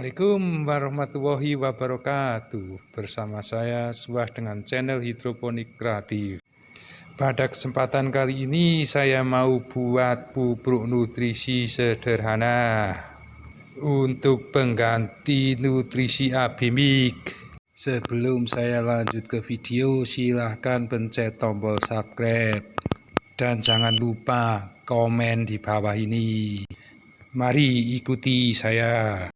Assalamualaikum warahmatullahi wabarakatuh. Bersama saya Suah dengan channel hidroponik kreatif. Pada kesempatan kali ini saya mau buat pupuk nutrisi sederhana Untuk pengganti nutrisi abimik. Sebelum saya lanjut ke video silahkan pencet tombol subscribe. Dan jangan lupa komen di bawah ini. Mari ikuti saya.